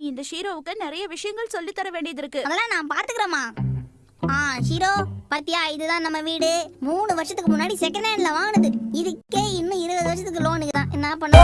இந்த ஷீரோவுக்கு நிறைய விஷயங்கள் சொல்லி தர வேண்டியது இருக்கு அதெல்லாம் நான் பாத்துக்கிறேம்மா ஆ ஷீரோ பாத்தியா? இதுதான் நம்ம வீடு. மூணு வருஷத்துக்கு முன்னாடி செகண்ட் ஹேண்ட்ல வாங்கினது. இதுக்கே இன்னும் இருபது வருஷத்துக்கு லோனுக்கு தான். என்ன பண்ண